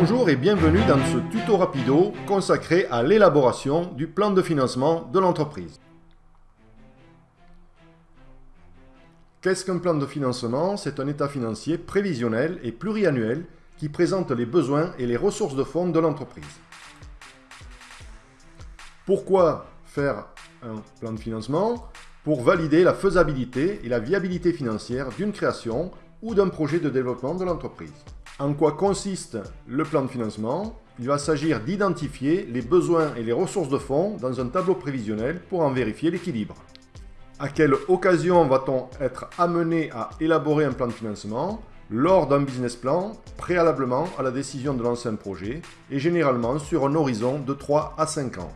Bonjour et bienvenue dans ce tuto rapido consacré à l'élaboration du plan de financement de l'entreprise. Qu'est-ce qu'un plan de financement? C'est un état financier prévisionnel et pluriannuel qui présente les besoins et les ressources de fonds de l'entreprise. Pourquoi faire un plan de financement? Pour valider la faisabilité et la viabilité financière d'une création ou d'un projet de développement de l'entreprise. En quoi consiste le plan de financement? Il va s'agir d'identifier les besoins et les ressources de fonds dans un tableau prévisionnel pour en vérifier l'équilibre. À quelle occasion va-t-on être amené à élaborer un plan de financement? Lors d'un business plan, préalablement à la décision de lancer un projet, et généralement sur un horizon de 3 à 5 ans.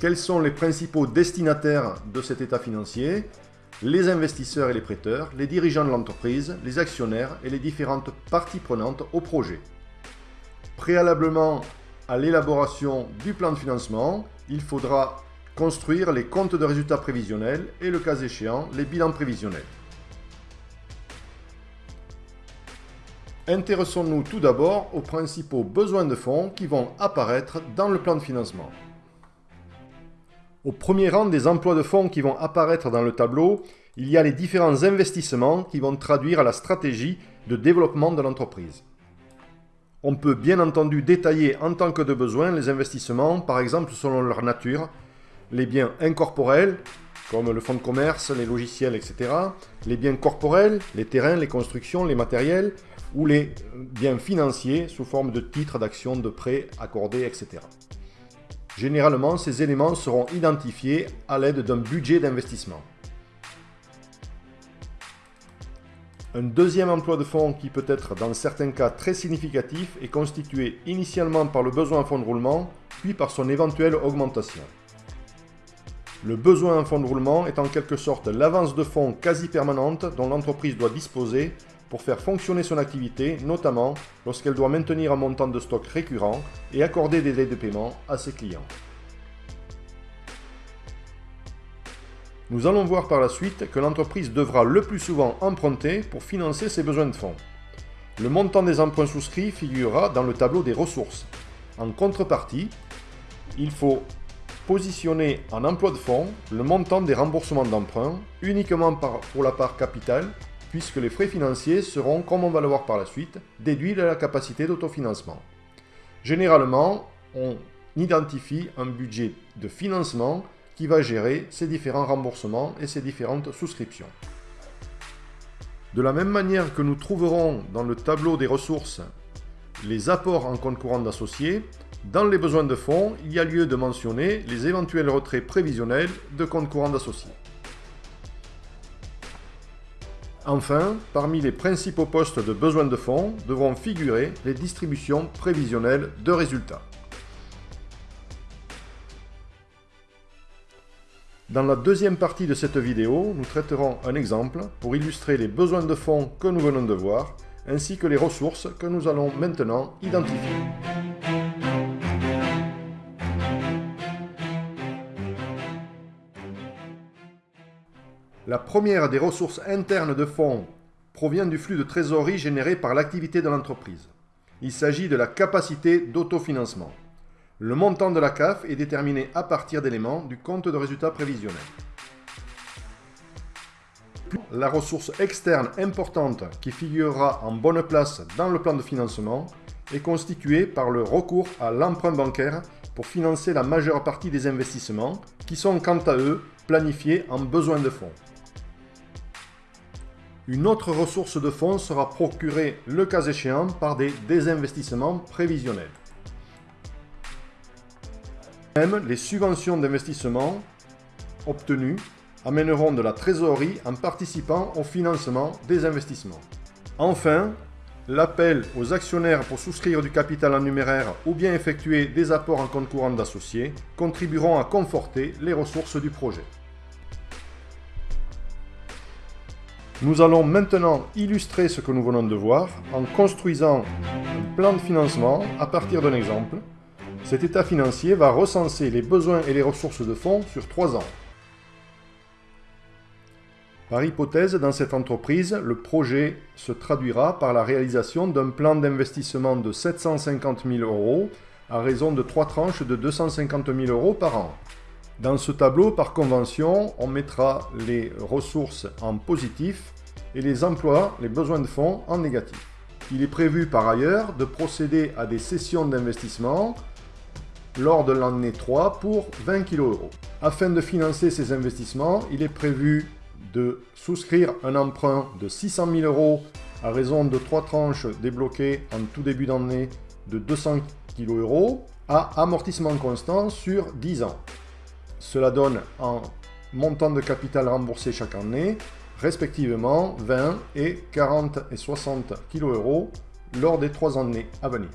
Quels sont les principaux destinataires de cet état financier? Les investisseurs et les prêteurs, les dirigeants de l'entreprise, les actionnaires et les différentes parties prenantes au projet. Préalablement à l'élaboration du plan de financement, il faudra construire les comptes de résultats prévisionnels et le cas échéant, les bilans prévisionnels. Intéressons-nous tout d'abord aux principaux besoins de fonds qui vont apparaître dans le plan de financement. Au premier rang des emplois de fonds qui vont apparaître dans le tableau, il y a les différents investissements qui vont traduire la stratégie de développement de l'entreprise. On peut bien entendu détailler en tant que de besoin les investissements, par exemple selon leur nature, les biens incorporels, comme le fonds de commerce, les logiciels, etc., les biens corporels, les terrains, les constructions, les matériels, ou les biens financiers sous forme de titres, d'actions, de prêts accordés, etc. Généralement, ces éléments seront identifiés à l'aide d'un budget d'investissement. Un deuxième emploi de fonds qui peut être dans certains cas très significatif est constitué initialement par le besoin en fonds de roulement, puis par son éventuelle augmentation. Le besoin en fonds de roulement est en quelque sorte l'avance de fonds quasi permanente dont l'entreprise doit disposer pour faire fonctionner son activité, notamment lorsqu'elle doit maintenir un montant de stock récurrent et accorder des délais de paiement à ses clients. Nous allons voir par la suite que l'entreprise devra le plus souvent emprunter pour financer ses besoins de fonds. Le montant des emprunts souscrits figurera dans le tableau des ressources. En contrepartie, il faut positionner en emploi de fonds le montant des remboursements d'emprunt uniquement pour la part capitale puisque les frais financiers seront, comme on va le voir par la suite, déduits de la capacité d'autofinancement. Généralement, on identifie un budget de financement qui va gérer ces différents remboursements et ces différentes souscriptions. De la même manière que nous trouverons dans le tableau des ressources les apports en compte courant d'associés, dans les besoins de fonds, il y a lieu de mentionner les éventuels retraits prévisionnels de compte courant d'associés. Enfin, parmi les principaux postes de besoin de fonds devront figurer les distributions prévisionnelles de résultats. Dans la deuxième partie de cette vidéo, nous traiterons un exemple pour illustrer les besoins de fonds que nous venons de voir, ainsi que les ressources que nous allons maintenant identifier. La première des ressources internes de fonds provient du flux de trésorerie généré par l'activité de l'entreprise. Il s'agit de la capacité d'autofinancement. Le montant de la CAF est déterminé à partir d'éléments du compte de résultat prévisionnel. La ressource externe importante qui figurera en bonne place dans le plan de financement est constituée par le recours à l'emprunt bancaire pour financer la majeure partie des investissements qui sont quant à eux planifiés en besoin de fonds. Une autre ressource de fonds sera procurée le cas échéant par des désinvestissements prévisionnels. Même les subventions d'investissement obtenues amèneront de la trésorerie en participant au financement des investissements. Enfin, l'appel aux actionnaires pour souscrire du capital en numéraire ou bien effectuer des apports en compte courant d'associés contribueront à conforter les ressources du projet. Nous allons maintenant illustrer ce que nous venons de voir en construisant un plan de financement à partir d'un exemple. Cet état financier va recenser les besoins et les ressources de fonds sur trois ans. Par hypothèse, dans cette entreprise, le projet se traduira par la réalisation d'un plan d'investissement de 750 000 euros à raison de trois tranches de 250 000 euros par an. Dans ce tableau, par convention, on mettra les ressources en positif et les emplois, les besoins de fonds en négatif. Il est prévu par ailleurs de procéder à des sessions d'investissement lors de l'année 3 pour 20 kg euros. Afin de financer ces investissements, il est prévu de souscrire un emprunt de 600 000 euros à raison de trois tranches débloquées en tout début d'année de 200 kg euros à amortissement constant sur 10 ans. Cela donne un montant de capital remboursé chaque année, respectivement 20 et 40 et 60 kg euros lors des trois années à venir.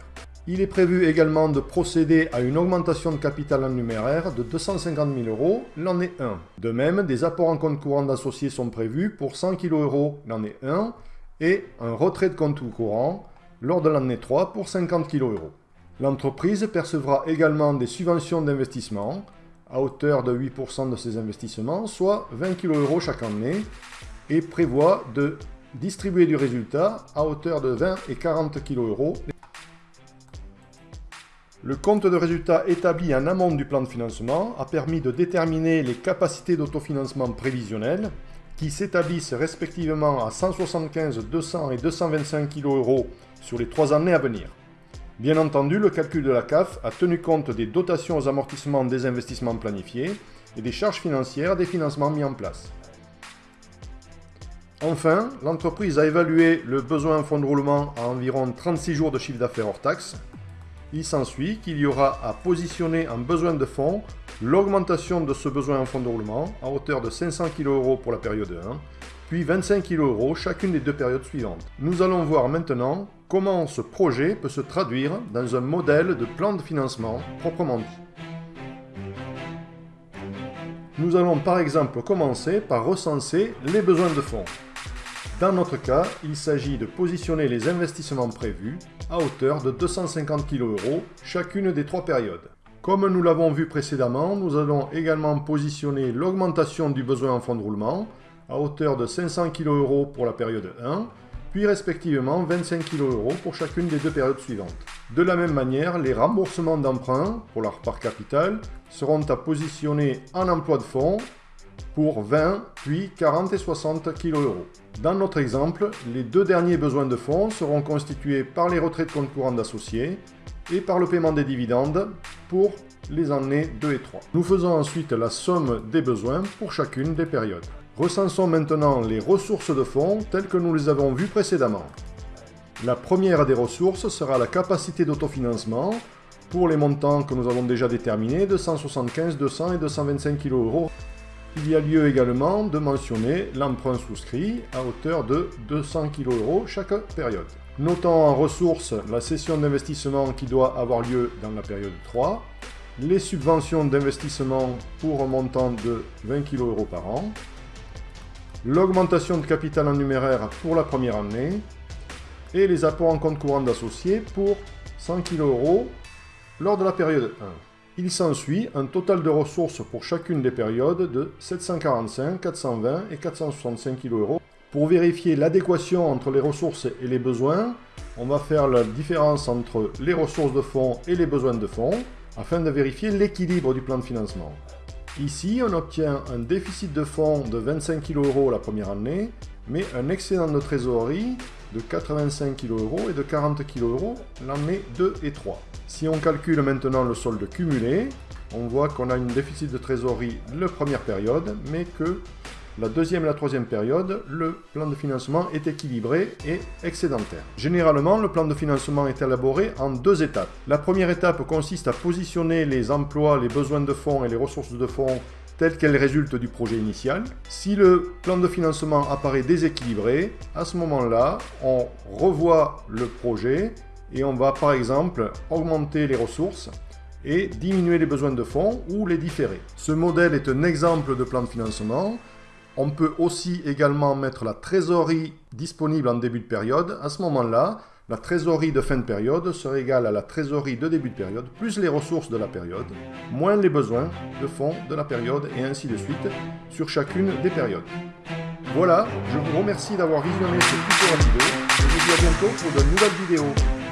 Il est prévu également de procéder à une augmentation de capital en numéraire de 250 000 euros l'année 1. De même, des apports en compte courant d'associés sont prévus pour 100 kg euros l'année 1 et un retrait de compte courant lors de l'année 3 pour 50 kg euros. L'entreprise percevra également des subventions d'investissement à hauteur de 8% de ses investissements, soit 20 kg chaque année, et prévoit de distribuer du résultat à hauteur de 20 et 40 kg le compte de résultat établi en amont du plan de financement a permis de déterminer les capacités d'autofinancement prévisionnelles qui s'établissent respectivement à 175, 200 et 225 kg sur les trois années à venir. Bien entendu, le calcul de la CAF a tenu compte des dotations aux amortissements des investissements planifiés et des charges financières des financements mis en place. Enfin, l'entreprise a évalué le besoin en fonds de roulement à environ 36 jours de chiffre d'affaires hors taxe il s'ensuit qu'il y aura à positionner en besoin de fonds l'augmentation de ce besoin en fonds de roulement à hauteur de 500 kg euros pour la période 1, puis 25 kg euros chacune des deux périodes suivantes. Nous allons voir maintenant comment ce projet peut se traduire dans un modèle de plan de financement proprement dit. Nous allons par exemple commencer par recenser les besoins de fonds. Dans notre cas, il s'agit de positionner les investissements prévus à hauteur de 250 kg euros chacune des trois périodes. Comme nous l'avons vu précédemment, nous allons également positionner l'augmentation du besoin en fonds de roulement à hauteur de 500 kg pour la période 1, puis respectivement 25 kg pour chacune des deux périodes suivantes. De la même manière, les remboursements d'emprunt pour leur part capital seront à positionner en emploi de fonds pour 20, puis 40 et 60 kg. Dans notre exemple, les deux derniers besoins de fonds seront constitués par les retraits de compte courant d'associés et par le paiement des dividendes pour les années 2 et 3. Nous faisons ensuite la somme des besoins pour chacune des périodes. Recensons maintenant les ressources de fonds telles que nous les avons vues précédemment. La première des ressources sera la capacité d'autofinancement pour les montants que nous avons déjà déterminés de 175, 200 et 225 kg il y a lieu également de mentionner l'emprunt souscrit à hauteur de 200 kg chaque période. Notons en ressources la session d'investissement qui doit avoir lieu dans la période 3, les subventions d'investissement pour un montant de 20 kg par an, l'augmentation de capital en numéraire pour la première année et les apports en compte courant d'associés pour 100 kg lors de la période 1. Il s'ensuit un total de ressources pour chacune des périodes de 745, 420 et 465 kg euros. Pour vérifier l'adéquation entre les ressources et les besoins, on va faire la différence entre les ressources de fonds et les besoins de fonds afin de vérifier l'équilibre du plan de financement. Ici, on obtient un déficit de fonds de 25 kg euros la première année, mais un excédent de trésorerie de 85 kg euros et de 40 kg euros l'année 2 et 3. Si on calcule maintenant le solde cumulé, on voit qu'on a une déficit de trésorerie la première période, mais que la deuxième et la troisième période, le plan de financement est équilibré et excédentaire. Généralement, le plan de financement est élaboré en deux étapes. La première étape consiste à positionner les emplois, les besoins de fonds et les ressources de fonds telles qu'elles résultent du projet initial. Si le plan de financement apparaît déséquilibré, à ce moment-là, on revoit le projet et on va par exemple augmenter les ressources et diminuer les besoins de fonds ou les différer. Ce modèle est un exemple de plan de financement. On peut aussi également mettre la trésorerie disponible en début de période. À ce moment-là, la trésorerie de fin de période serait égale à la trésorerie de début de période, plus les ressources de la période, moins les besoins de fonds de la période, et ainsi de suite, sur chacune des périodes. Voilà, je vous remercie d'avoir visionné ce rapido et je vous dis à bientôt pour de nouvelles vidéos.